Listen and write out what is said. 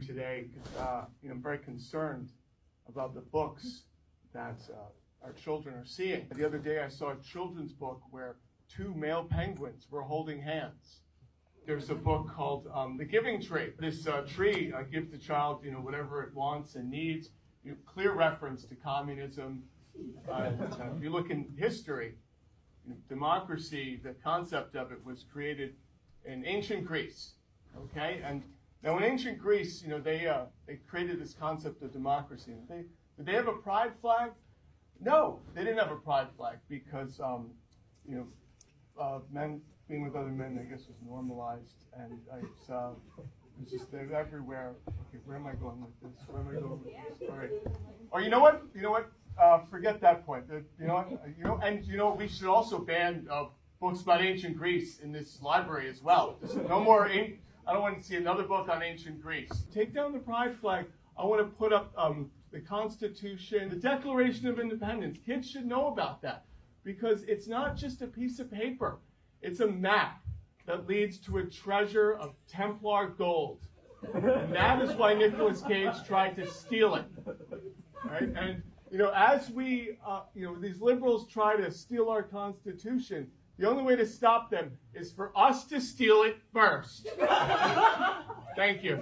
today uh, you know, I'm very concerned about the books that uh, our children are seeing. The other day I saw a children's book where two male penguins were holding hands. There's a book called um, The Giving Tree. This uh, tree uh, gives the child, you know, whatever it wants and needs. You know, clear reference to communism. Uh, if you look in history, you know, democracy, the concept of it was created in ancient Greece. Okay, and now in ancient Greece, you know, they uh, they created this concept of democracy. They, did they have a pride flag? No, they didn't have a pride flag because um, you know uh, men being with other men, I guess, was normalized, and it's, uh, it's just everywhere. Okay, where am I going with this? Where am I going with this? All right. Or oh, you know what? You know what? Uh, forget that point. You know what? You know, and you know we should also ban uh, books about ancient Greece in this library as well. There's no more. I don't want to see another book on ancient Greece. Take down the pride flag. I want to put up um, the Constitution, the Declaration of Independence. Kids should know about that because it's not just a piece of paper. It's a map that leads to a treasure of Templar gold. And that is why Nicolas Cage tried to steal it. Right? And, you know, as we, uh, you know, these liberals try to steal our Constitution, the only way to stop them is for us to steal it first. Thank you.